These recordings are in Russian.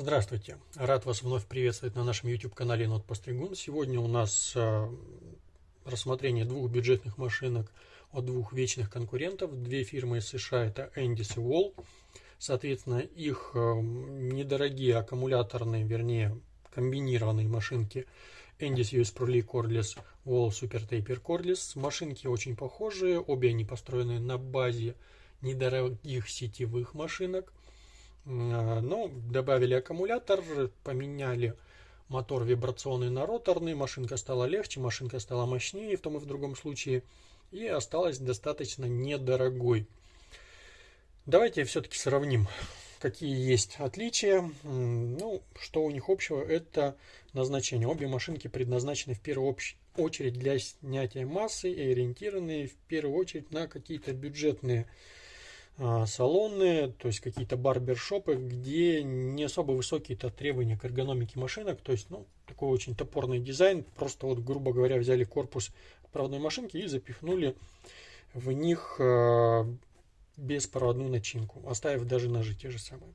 Здравствуйте! Рад вас вновь приветствовать на нашем YouTube-канале Нот Постригун. Сегодня у нас э, рассмотрение двух бюджетных машинок от двух вечных конкурентов. Две фирмы из США это Endis и Wall. Соответственно, их э, недорогие аккумуляторные, вернее, комбинированные машинки Endis US Pro League Cordless, Wall Super Taper Cordless. Машинки очень похожие, обе они построены на базе недорогих сетевых машинок. А, ну, добавили аккумулятор, поменяли мотор вибрационный на роторный, машинка стала легче, машинка стала мощнее в том и в другом случае, и осталась достаточно недорогой. Давайте все-таки сравним, какие есть отличия. Ну, что у них общего, это назначение. Обе машинки предназначены в первую очередь для снятия массы и ориентированы в первую очередь на какие-то бюджетные салоны, то есть какие-то барбершопы, где не особо высокие-то требования к эргономике машинок, то есть, ну, такой очень топорный дизайн, просто вот, грубо говоря, взяли корпус проводной машинки и запихнули в них э, беспроводную начинку, оставив даже ножи те же самые.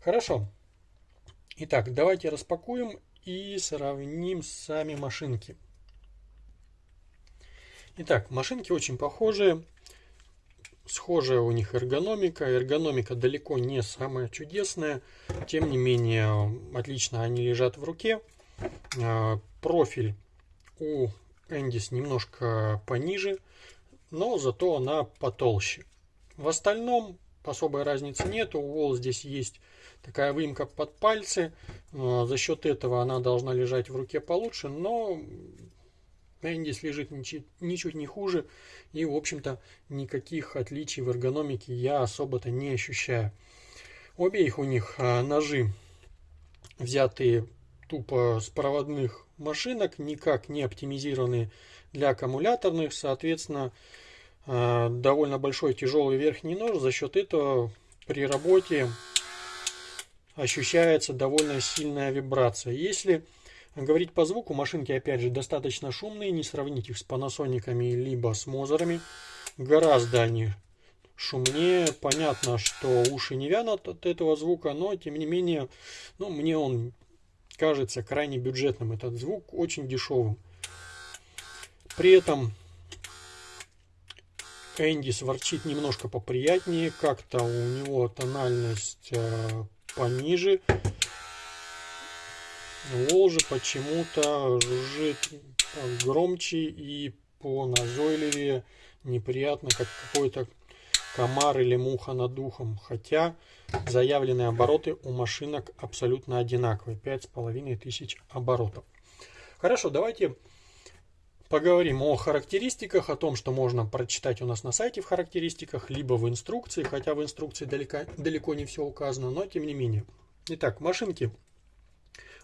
Хорошо. Итак, давайте распакуем и сравним сами машинки. Итак, машинки очень похожие схожая у них эргономика. Эргономика далеко не самая чудесная. Тем не менее, отлично они лежат в руке. А, профиль у Эндис немножко пониже, но зато она потолще. В остальном особой разницы нет. У Wall здесь есть такая выемка под пальцы. А, за счет этого она должна лежать в руке получше, но Эндис лежит ничуть, не хуже, и, в общем-то, никаких отличий в эргономике я особо-то не ощущаю. Обе их у них а, ножи взятые тупо с проводных машинок, никак не оптимизированные для аккумуляторных, соответственно, а, довольно большой тяжелый верхний нож, за счет этого при работе ощущается довольно сильная вибрация. Если Говорить по звуку машинки, опять же, достаточно шумные, не сравнить их с панасониками либо с мозерами. Гораздо они шумнее. Понятно, что уши не вянут от этого звука, но тем не менее, ну, мне он кажется крайне бюджетным. Этот звук очень дешевым. При этом Эндис ворчит немножко поприятнее, как-то у него тональность э, пониже. Волжи почему-то жужжит громче и по назойливее, неприятно, как какой-то комар или муха над ухом. Хотя заявленные обороты у машинок абсолютно одинаковые. 5500 оборотов. Хорошо, давайте поговорим о характеристиках, о том, что можно прочитать у нас на сайте в характеристиках, либо в инструкции, хотя в инструкции далеко, далеко не все указано, но тем не менее. Итак, машинки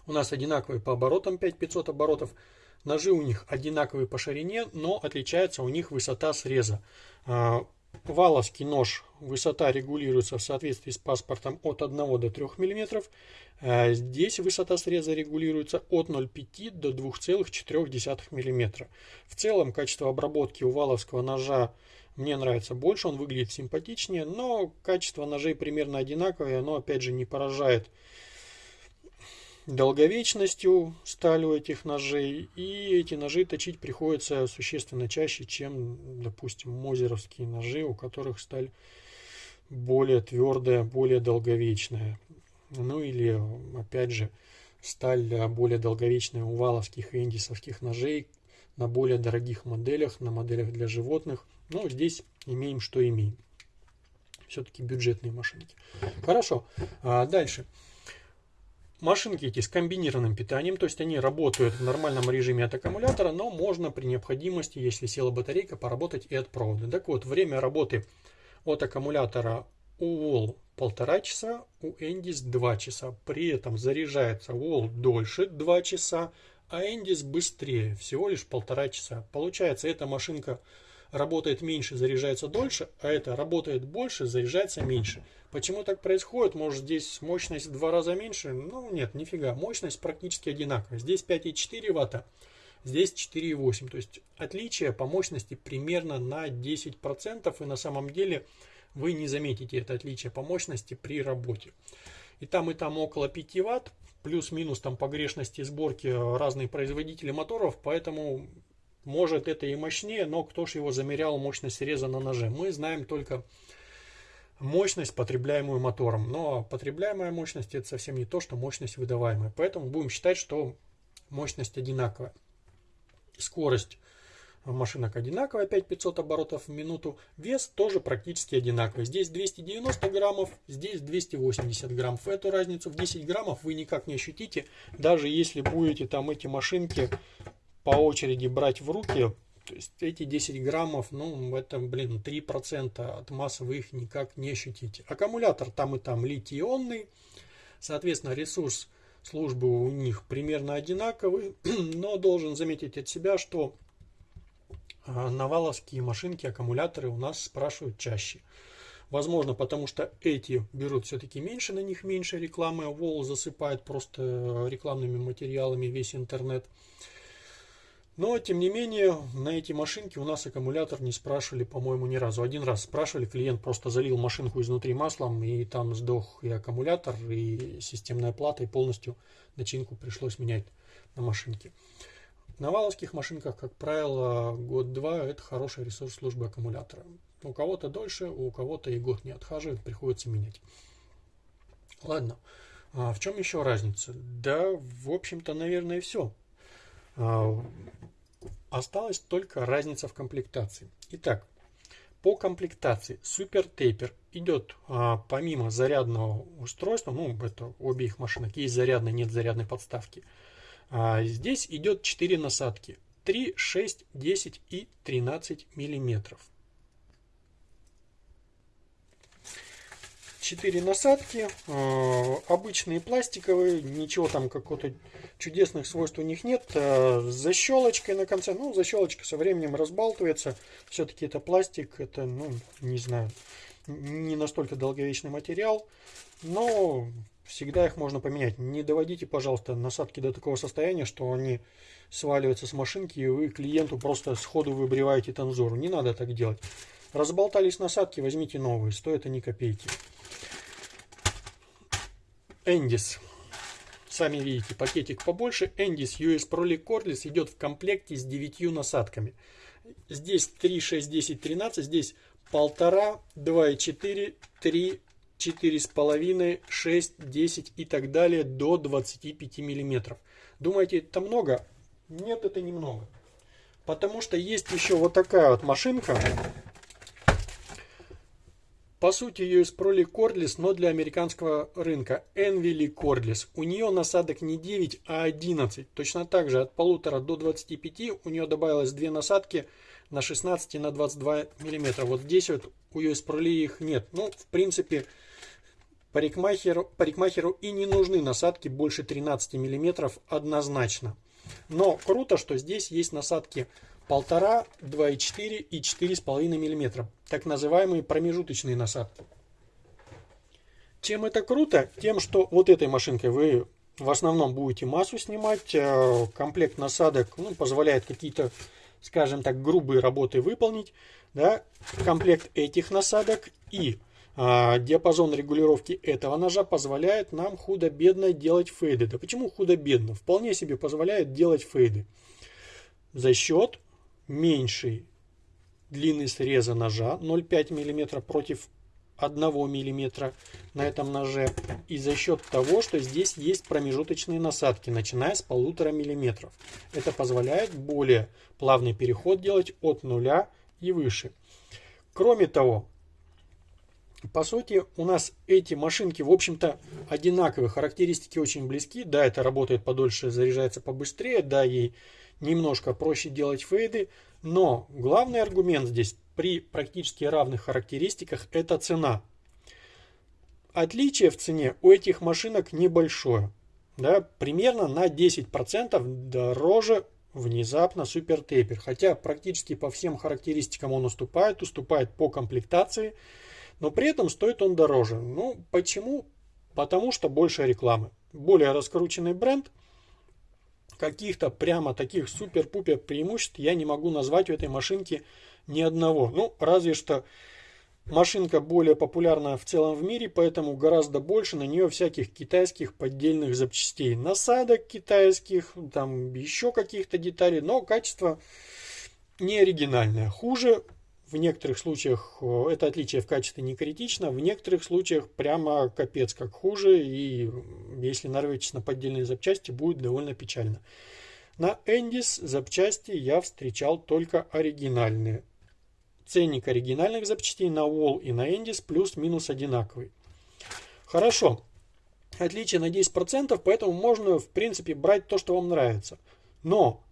у нас одинаковые по оборотам 5500 оборотов. Ножи у них одинаковые по ширине, но отличается у них высота среза. А, валовский нож, высота регулируется в соответствии с паспортом от 1 до 3 мм. А, здесь высота среза регулируется от 0,5 до 2,4 мм. В целом качество обработки у валовского ножа мне нравится больше, он выглядит симпатичнее, но качество ножей примерно одинаковое, оно опять же не поражает долговечностью стали у этих ножей, и эти ножи точить приходится существенно чаще, чем, допустим, мозеровские ножи, у которых сталь более твердая, более долговечная. Ну или, опять же, сталь более долговечная у валовских и индисовских ножей на более дорогих моделях, на моделях для животных. Но здесь имеем, что имеем. Все-таки бюджетные машинки. Хорошо, а дальше. Машинки эти с комбинированным питанием, то есть они работают в нормальном режиме от аккумулятора, но можно при необходимости, если села батарейка, поработать и от провода. Так вот, время работы от аккумулятора у Wall полтора часа, у Endis 2 часа. При этом заряжается Wall дольше 2 часа, а Endis быстрее, всего лишь полтора часа. Получается, эта машинка работает меньше, заряжается дольше, а это работает больше, заряжается меньше. Почему так происходит? Может здесь мощность в два раза меньше? Ну нет, нифига, мощность практически одинаковая. Здесь 5,4 ватта, здесь 4,8. То есть отличие по мощности примерно на 10%, и на самом деле вы не заметите это отличие по мощности при работе. и там и там около 5 ватт, плюс-минус там погрешности сборки разные производители моторов, поэтому может это и мощнее, но кто ж его замерял мощность среза на ноже. Мы знаем только мощность, потребляемую мотором. Но потребляемая мощность это совсем не то, что мощность выдаваемая. Поэтому будем считать, что мощность одинаковая. Скорость машинок одинаковая, 5500 оборотов в минуту. Вес тоже практически одинаковый. Здесь 290 граммов, здесь 280 граммов. Эту разницу в 10 граммов вы никак не ощутите, даже если будете там эти машинки по очереди брать в руки. То есть эти 10 граммов, ну это, блин, 3% от массы вы их никак не ощутите. Аккумулятор там и там литий-ионный, соответственно ресурс службы у них примерно одинаковый, но должен заметить от себя, что а, наваловские машинки, аккумуляторы у нас спрашивают чаще. Возможно, потому что эти берут все-таки меньше, на них меньше рекламы, Вол засыпает просто рекламными материалами весь интернет. Но, тем не менее, на эти машинки у нас аккумулятор не спрашивали, по-моему, ни разу. Один раз спрашивали, клиент просто залил машинку изнутри маслом, и там сдох и аккумулятор, и системная плата, и полностью начинку пришлось менять на машинке. На валовских машинках, как правило, год-два – это хороший ресурс службы аккумулятора. У кого-то дольше, у кого-то и год не отхаживает, приходится менять. Ладно, а в чем еще разница? Да, в общем-то, наверное, все. А, осталась только разница в комплектации. Итак, по комплектации Super Taper идет а, помимо зарядного устройства, ну это обе их машинок, есть зарядная, нет зарядной подставки – а здесь идет 4 насадки. 3, 6, 10 и 13 миллиметров. 4 насадки, э, обычные пластиковые, ничего там какого-то чудесных свойств у них нет. Э, с защелочкой на конце, ну защелочка со временем разбалтывается, все-таки это пластик, это, ну, не знаю, не настолько долговечный материал, но всегда их можно поменять. Не доводите, пожалуйста, насадки до такого состояния, что они сваливаются с машинки, и вы клиенту просто сходу выбриваете танзору. Не надо так делать. Разболтались насадки, возьмите новые, стоят они копейки. Эндис. Сами видите, пакетик побольше. Эндис US Pro Cordless идет в комплекте с 9 насадками. Здесь 3, 6, 10, 13. Здесь 1,5, 2,4, 3, 4,5, 6, 10 и так далее до 25 миллиметров. Думаете, это много? Нет, это немного. Потому что есть еще вот такая вот машинка. По сути, из Proly Cordless, но для американского рынка. Envily Cordless. У нее насадок не 9, а 11. Точно так же от полутора до 25 у нее добавилось две насадки на 16 и на 22 миллиметра. Вот здесь вот у US Proly их нет. Ну, в принципе, Парикмахеру, парикмахеру и не нужны насадки больше 13 мм однозначно. Но круто, что здесь есть насадки 1,5, 2,4 и 4,5 мм. Так называемые промежуточные насадки. Чем это круто? Тем, что вот этой машинкой вы в основном будете массу снимать. Э, комплект насадок ну, позволяет какие-то, скажем так, грубые работы выполнить. Да? Комплект этих насадок и а, диапазон регулировки этого ножа позволяет нам худо-бедно делать фейды. Да почему худо-бедно? Вполне себе позволяет делать фейды. За счет меньшей длины среза ножа 0,5 мм против 1 мм на этом ноже. И за счет того, что здесь есть промежуточные насадки, начиная с 1,5 мм. Это позволяет более плавный переход делать от нуля и выше. Кроме того, по сути, у нас эти машинки, в общем-то, одинаковые. Характеристики очень близки. Да, это работает подольше, заряжается побыстрее. Да, ей немножко проще делать фейды. Но главный аргумент здесь при практически равных характеристиках – это цена. Отличие в цене у этих машинок небольшое. Да, примерно на 10% дороже внезапно супер тейпер. Хотя практически по всем характеристикам он уступает. Уступает по комплектации – но при этом стоит он дороже. Ну, почему? Потому что больше рекламы. Более раскрученный бренд. Каких-то прямо таких супер-пупер преимуществ я не могу назвать у этой машинки ни одного. Ну, разве что Машинка более популярна в целом в мире, поэтому гораздо больше на нее всяких китайских поддельных запчастей. Насадок китайских, там еще каких-то деталей, но качество не оригинальное. Хуже в некоторых случаях э, это отличие в качестве не критично, в некоторых случаях прямо капец как хуже, и если нарветесь на поддельные запчасти, будет довольно печально. На Эндис запчасти я встречал только оригинальные. Ценник оригинальных запчастей на Wall и на Эндис плюс-минус одинаковый. Хорошо. Отличие на 10%, поэтому можно в принципе брать то, что вам нравится. Но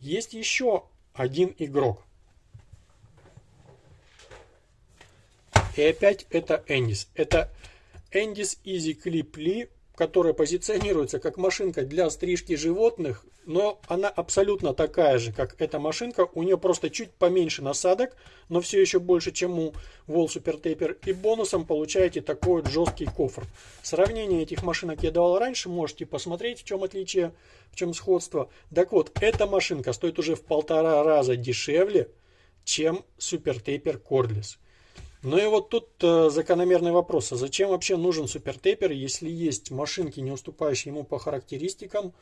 есть еще один игрок. И опять это Эндис. Это Эндис Easy Clip Lee которая позиционируется как машинка для стрижки животных, но она абсолютно такая же, как эта машинка. У нее просто чуть поменьше насадок, но все еще больше, чем у Wall Super Taper. И бонусом получаете такой вот жесткий кофр. Сравнение этих машинок я давал раньше, можете посмотреть, в чем отличие, в чем сходство. Так вот, эта машинка стоит уже в полтора раза дешевле, чем Super Taper Cordless. Ну и вот тут э, закономерный вопрос, а зачем вообще нужен супертейпер, если есть машинки, не уступающие ему по характеристикам,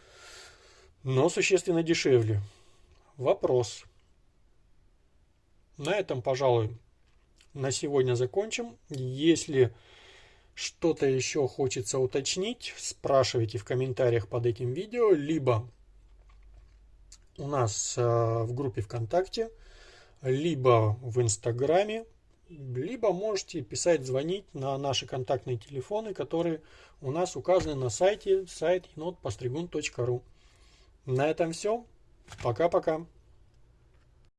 но существенно дешевле? Вопрос. На этом, пожалуй, на сегодня закончим. Если что-то еще хочется уточнить, спрашивайте в комментариях под этим видео, либо у нас э, в группе ВКонтакте, либо в Инстаграме либо можете писать, звонить на наши контактные телефоны, которые у нас указаны на сайте сайт енотпостригун.ру. На этом все. Пока-пока.